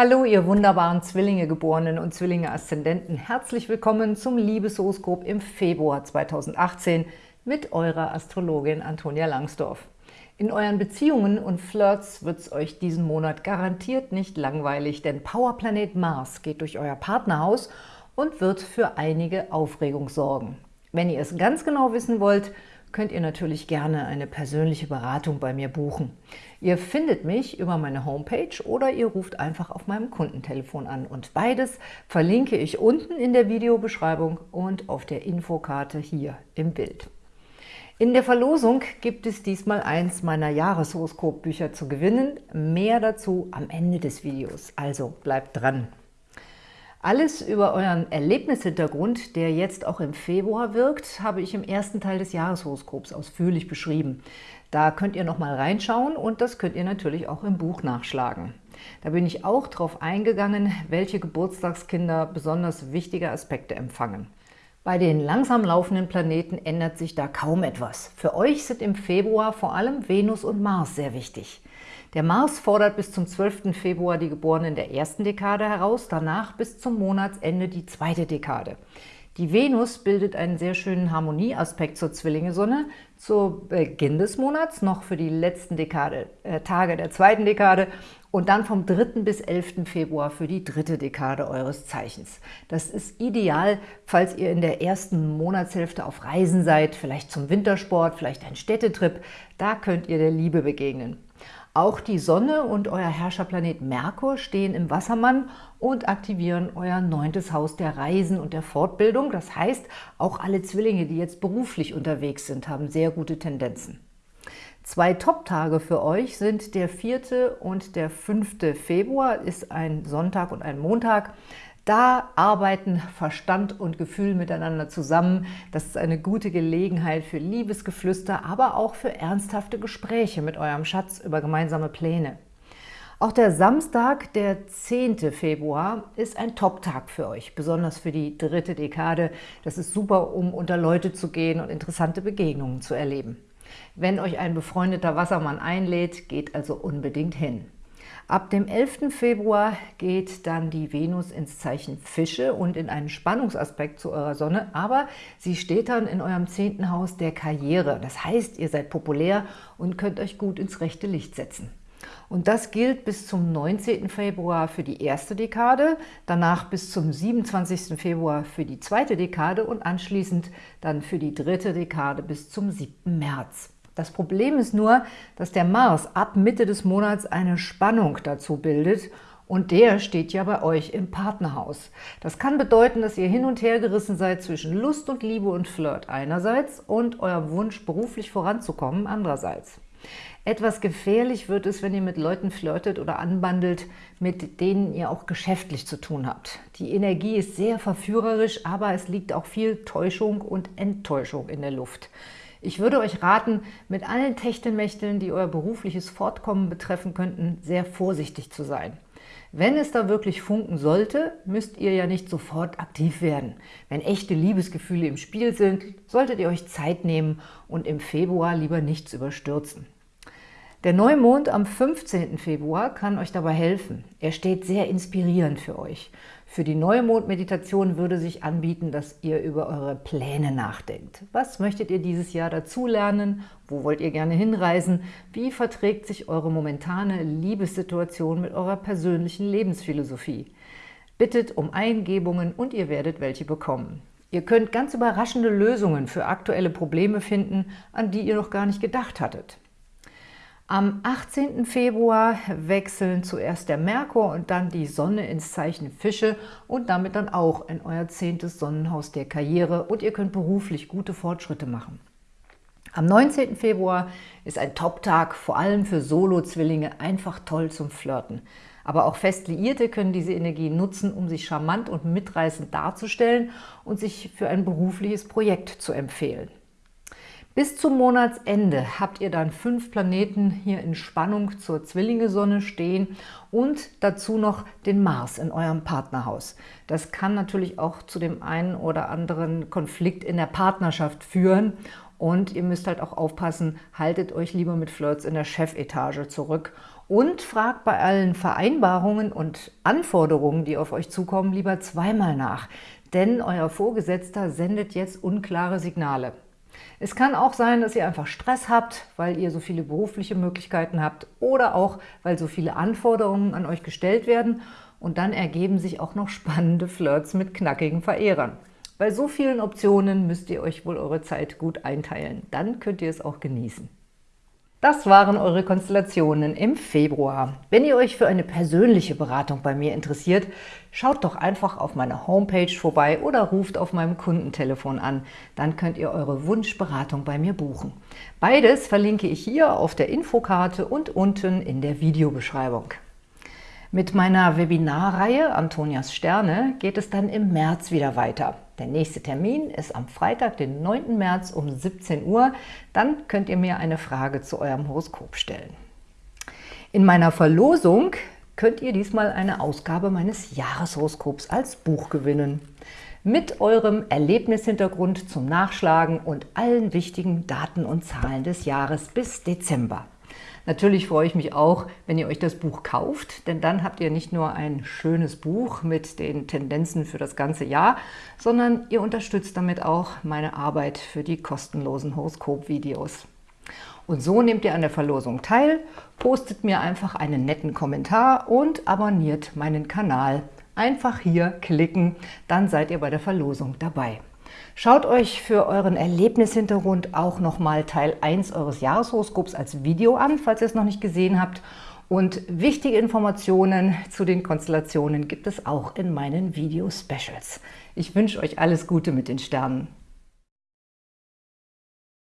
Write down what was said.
Hallo, ihr wunderbaren Zwillinge-Geborenen und Zwillinge-Aszendenten. Herzlich willkommen zum Liebeshoroskop im Februar 2018 mit eurer Astrologin Antonia Langsdorf. In euren Beziehungen und Flirts wird es euch diesen Monat garantiert nicht langweilig, denn Powerplanet Mars geht durch euer Partnerhaus und wird für einige Aufregung sorgen. Wenn ihr es ganz genau wissen wollt, könnt ihr natürlich gerne eine persönliche Beratung bei mir buchen. Ihr findet mich über meine Homepage oder ihr ruft einfach auf meinem Kundentelefon an. Und beides verlinke ich unten in der Videobeschreibung und auf der Infokarte hier im Bild. In der Verlosung gibt es diesmal eins meiner Jahreshoroskopbücher zu gewinnen. Mehr dazu am Ende des Videos, also bleibt dran! Alles über euren Erlebnishintergrund, der jetzt auch im Februar wirkt, habe ich im ersten Teil des Jahreshoroskops ausführlich beschrieben. Da könnt ihr noch mal reinschauen und das könnt ihr natürlich auch im Buch nachschlagen. Da bin ich auch darauf eingegangen, welche Geburtstagskinder besonders wichtige Aspekte empfangen. Bei den langsam laufenden Planeten ändert sich da kaum etwas. Für euch sind im Februar vor allem Venus und Mars sehr wichtig. Der Mars fordert bis zum 12. Februar die Geborenen der ersten Dekade heraus, danach bis zum Monatsende die zweite Dekade. Die Venus bildet einen sehr schönen Harmonieaspekt zur Zwillinge-Sonne zu Beginn des Monats, noch für die letzten Dekade, äh, Tage der zweiten Dekade und dann vom 3. bis 11. Februar für die dritte Dekade eures Zeichens. Das ist ideal, falls ihr in der ersten Monatshälfte auf Reisen seid, vielleicht zum Wintersport, vielleicht ein Städtetrip. Da könnt ihr der Liebe begegnen. Auch die Sonne und euer Herrscherplanet Merkur stehen im Wassermann und aktivieren euer neuntes Haus der Reisen und der Fortbildung. Das heißt, auch alle Zwillinge, die jetzt beruflich unterwegs sind, haben sehr gute Tendenzen. Zwei Top-Tage für euch sind der 4. und der 5. Februar, ist ein Sonntag und ein Montag. Da arbeiten Verstand und Gefühl miteinander zusammen. Das ist eine gute Gelegenheit für Liebesgeflüster, aber auch für ernsthafte Gespräche mit eurem Schatz über gemeinsame Pläne. Auch der Samstag, der 10. Februar, ist ein Top-Tag für euch, besonders für die dritte Dekade. Das ist super, um unter Leute zu gehen und interessante Begegnungen zu erleben. Wenn euch ein befreundeter Wassermann einlädt, geht also unbedingt hin. Ab dem 11. Februar geht dann die Venus ins Zeichen Fische und in einen Spannungsaspekt zu eurer Sonne, aber sie steht dann in eurem zehnten Haus der Karriere. Das heißt, ihr seid populär und könnt euch gut ins rechte Licht setzen. Und das gilt bis zum 19. Februar für die erste Dekade, danach bis zum 27. Februar für die zweite Dekade und anschließend dann für die dritte Dekade bis zum 7. März. Das Problem ist nur, dass der Mars ab Mitte des Monats eine Spannung dazu bildet und der steht ja bei euch im Partnerhaus. Das kann bedeuten, dass ihr hin und her gerissen seid zwischen Lust und Liebe und Flirt einerseits und eurem Wunsch, beruflich voranzukommen andererseits. Etwas gefährlich wird es, wenn ihr mit Leuten flirtet oder anbandelt, mit denen ihr auch geschäftlich zu tun habt. Die Energie ist sehr verführerisch, aber es liegt auch viel Täuschung und Enttäuschung in der Luft. Ich würde euch raten, mit allen Techtelmächteln, die euer berufliches Fortkommen betreffen könnten, sehr vorsichtig zu sein. Wenn es da wirklich funken sollte, müsst ihr ja nicht sofort aktiv werden. Wenn echte Liebesgefühle im Spiel sind, solltet ihr euch Zeit nehmen und im Februar lieber nichts überstürzen. Der Neumond am 15. Februar kann euch dabei helfen. Er steht sehr inspirierend für euch. Für die Neumond-Meditation würde sich anbieten, dass ihr über eure Pläne nachdenkt. Was möchtet ihr dieses Jahr dazulernen? Wo wollt ihr gerne hinreisen? Wie verträgt sich eure momentane Liebessituation mit eurer persönlichen Lebensphilosophie? Bittet um Eingebungen und ihr werdet welche bekommen. Ihr könnt ganz überraschende Lösungen für aktuelle Probleme finden, an die ihr noch gar nicht gedacht hattet. Am 18. Februar wechseln zuerst der Merkur und dann die Sonne ins Zeichen Fische und damit dann auch in euer zehntes Sonnenhaus der Karriere und ihr könnt beruflich gute Fortschritte machen. Am 19. Februar ist ein Top-Tag, vor allem für Solo-Zwillinge, einfach toll zum Flirten. Aber auch fest Liierte können diese Energie nutzen, um sich charmant und mitreißend darzustellen und sich für ein berufliches Projekt zu empfehlen. Bis zum Monatsende habt ihr dann fünf Planeten hier in Spannung zur Zwillinge-Sonne stehen und dazu noch den Mars in eurem Partnerhaus. Das kann natürlich auch zu dem einen oder anderen Konflikt in der Partnerschaft führen und ihr müsst halt auch aufpassen, haltet euch lieber mit Flirts in der Chefetage zurück Und fragt bei allen Vereinbarungen und Anforderungen, die auf euch zukommen, lieber zweimal nach, denn euer Vorgesetzter sendet jetzt unklare Signale. Es kann auch sein, dass ihr einfach Stress habt, weil ihr so viele berufliche Möglichkeiten habt oder auch, weil so viele Anforderungen an euch gestellt werden und dann ergeben sich auch noch spannende Flirts mit knackigen Verehrern. Bei so vielen Optionen müsst ihr euch wohl eure Zeit gut einteilen. Dann könnt ihr es auch genießen. Das waren eure Konstellationen im Februar. Wenn ihr euch für eine persönliche Beratung bei mir interessiert, schaut doch einfach auf meiner Homepage vorbei oder ruft auf meinem Kundentelefon an. Dann könnt ihr eure Wunschberatung bei mir buchen. Beides verlinke ich hier auf der Infokarte und unten in der Videobeschreibung. Mit meiner Webinarreihe Antonias Sterne geht es dann im März wieder weiter. Der nächste Termin ist am Freitag, den 9. März um 17 Uhr. Dann könnt ihr mir eine Frage zu eurem Horoskop stellen. In meiner Verlosung könnt ihr diesmal eine Ausgabe meines Jahreshoroskops als Buch gewinnen. Mit eurem Erlebnishintergrund zum Nachschlagen und allen wichtigen Daten und Zahlen des Jahres bis Dezember. Natürlich freue ich mich auch, wenn ihr euch das Buch kauft, denn dann habt ihr nicht nur ein schönes Buch mit den Tendenzen für das ganze Jahr, sondern ihr unterstützt damit auch meine Arbeit für die kostenlosen Horoskop-Videos. Und so nehmt ihr an der Verlosung teil, postet mir einfach einen netten Kommentar und abonniert meinen Kanal. Einfach hier klicken, dann seid ihr bei der Verlosung dabei. Schaut euch für euren Erlebnishintergrund auch nochmal Teil 1 eures Jahreshoroskops als Video an, falls ihr es noch nicht gesehen habt. Und wichtige Informationen zu den Konstellationen gibt es auch in meinen Video-Specials. Ich wünsche euch alles Gute mit den Sternen.